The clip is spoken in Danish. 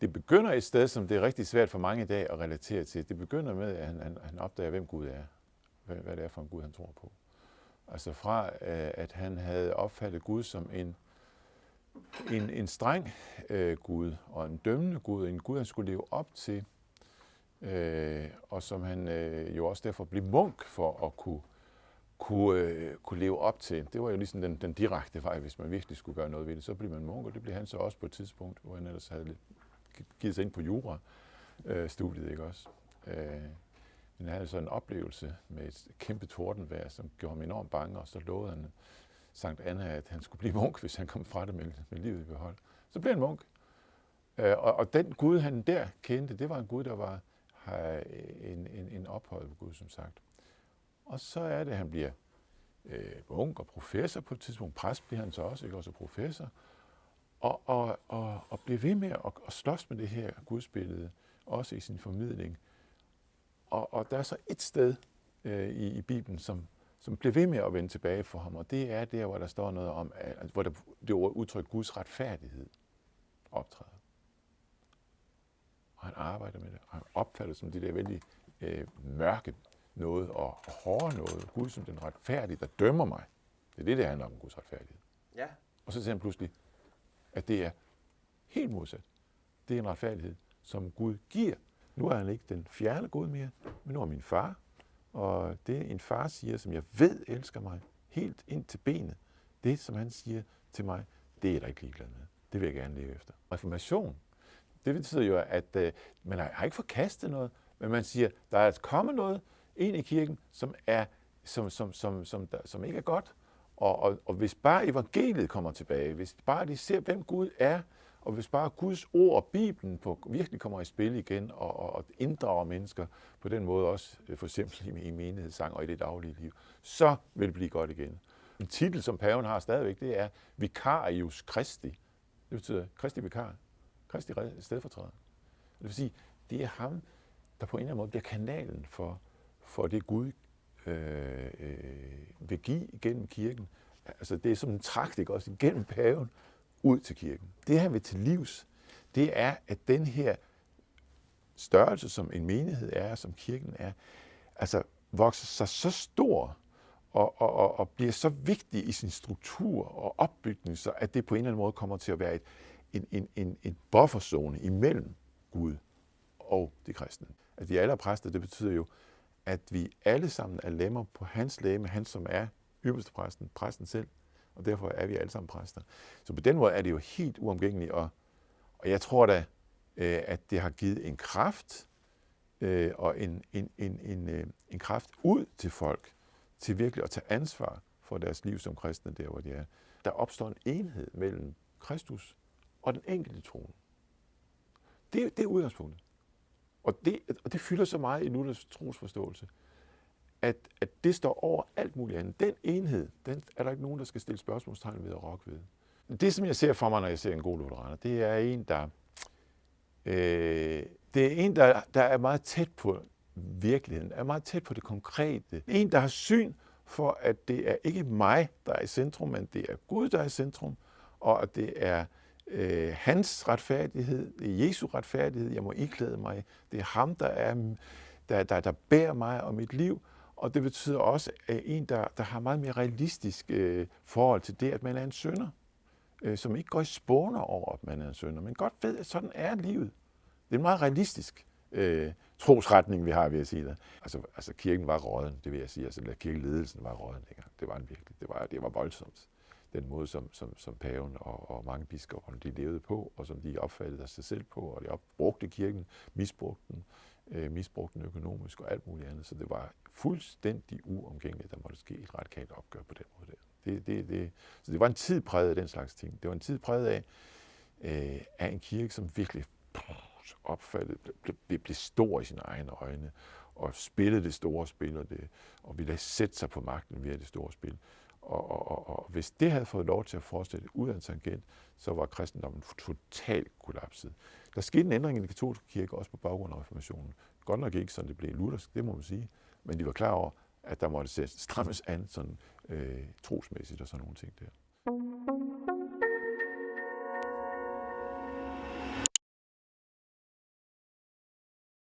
det begynder et sted, som det er rigtig svært for mange i dag at relatere til. Det begynder med, at han, han, han opdager, hvem Gud er. Hvad, hvad det er for en Gud, han tror på. Altså fra, øh, at han havde opfattet Gud som en, en, en streng øh, Gud og en dømmende Gud, en Gud, han skulle leve op til, øh, og som han øh, jo også derfor blev munk for at kunne, kunne, øh, kunne leve op til. Det var jo ligesom den, den direkte vej, hvis man virkelig skulle gøre noget ved det. Så blev man munk, og det blev han så også på et tidspunkt, hvor han ellers havde lidt, givet sig ind på jura-studiet, øh, ikke også? Øh, men han havde så en oplevelse med et kæmpe tordenvejr, som gjorde ham enormt bange, og så lovede han Sankt Anna, at han skulle blive munk, hvis han kom fra det med, med livet i behold. Så blev han munk. Øh, og, og den Gud, han der kendte, det var en Gud, der var en, en, en ophøjet Gud, som sagt. Og så er det, at han bliver øh, munk og professor på et tidspunkt. Præst bliver han så også, ikke også professor. Og, og, og, og bliver ved med at, at slås med det her gudsbillede, også i sin formidling. Og, og der er så et sted øh, i, i Bibelen, som, som bliver ved med at vende tilbage for ham, og det er der, hvor der står noget om, at, hvor der, det udtryk Guds retfærdighed optræder. Og han arbejder med det, og han opfatter det som det der vældig øh, mørke noget og hårde noget. Gud som den retfærdige, der dømmer mig. Det er det, det handler om, Guds retfærdighed. Ja. Og så ser han pludselig, at det er helt modsat. Det er en retfærdighed, som Gud giver. Nu er han ikke den fjerne Gud mere, men nu er min far. Og det en far siger, som jeg ved elsker mig helt ind til benet, det som han siger til mig, det er der ikke ligeglad med. Det vil jeg gerne leve efter. Reformation, det betyder jo, at øh, man har ikke forkastet noget, men man siger, der er kommet noget ind i kirken, som, er, som, som, som, som, der, som ikke er godt. Og, og, og hvis bare evangeliet kommer tilbage, hvis bare de ser, hvem Gud er, og hvis bare Guds ord og Bibelen på, virkelig kommer i spil igen og, og, og inddrager mennesker på den måde også, øh, for eksempel i, i menighedssang og i det daglige liv, så vil det blive godt igen. En titel, som paven har stadigvæk, det er Vicarius Christi. Det betyder Kristi vikar. Kristi stedfortræder. Det vil sige, det er ham, der på en eller anden måde bliver kanalen for, for det Gud øh, øh, vil give igennem kirken. Altså det er som en trakt, ikke også, igennem paven ud til kirken. Det han vil til livs, det er, at den her størrelse, som en menighed er, som kirken er, altså vokser sig så stor og, og, og, og bliver så vigtig i sin struktur og opbygning, så at det på en eller anden måde kommer til at være et, en, en, en, en bufferzone imellem Gud og det kristne. At vi alle er præster, det betyder jo, at vi alle sammen er lemmer på hans læge, han som er ypperste præsten, præsten selv, og derfor er vi alle sammen præster. Så på den måde er det jo helt uomgængeligt, og, og jeg tror da, øh, at det har givet en kraft, øh, og en, en, en, en, øh, en kraft ud til folk, til virkelig at tage ansvar for deres liv som kristne, der hvor de er. Der opstår en enhed mellem Kristus og den enkelte troende. Det, det er udgangspunktet. Og det, og det fylder så meget i Luthers trosforståelse, at, at det står over alt muligt andet. Den enhed, den er der ikke nogen, der skal stille spørgsmålstegn ved at rokke ved. Det, som jeg ser for mig, når jeg ser en god lutheraner, det er en, der, øh, det er, en, der, der er meget tæt på virkeligheden, er meget tæt på det konkrete. En, der har syn for, at det er ikke mig, der er i centrum, men det er Gud, der er i centrum, og at det er øh, hans retfærdighed, det er Jesu retfærdighed, jeg må iklæde mig. Det er ham, der, er, der, der, der bærer mig og mit liv, og det betyder også, at en, der, der har meget mere realistisk øh, forhold til det, at man er en sønder, øh, som ikke går i spåner over, at man er en sønder, men godt ved, at sådan er livet. Det er en meget realistisk øh, trosretning, vi har, vil jeg sige det. Altså, altså kirken var råden, det vil jeg sige. Altså kirkeledelsen var råden. dengang. Det var den virkelig, det var, det var voldsomt den måde, som, som, som paven og, og mange biskopper de levede på, og som de opfattede sig selv på, og de brugte kirken, misbrugte den, øh, misbrugte den økonomisk og alt muligt andet. Så det var fuldstændig uomgængeligt, at der måtte ske et radikalt opgør på den måde der. Det, det, det, så det var en tid præget af den slags ting. Det var en tid præget af, øh, af en kirke, som virkelig opfattede, blev, blev, blev stor i sine egne øjne, og spillede det store spil, og, det, og ville sætte sig på magten via det store spil. Og, og, og, og hvis det havde fået lov til at fortsætte ud af en tangent, så var kristendommen totalt kollapset. Der skete en ændring i den katolske kirke, også på baggrund af reformationen. Godt nok ikke, sådan det blev luthersk, det må man sige, men de var klar over, at der måtte strammes an sådan øh, trosmæssigt og sådan nogle ting der.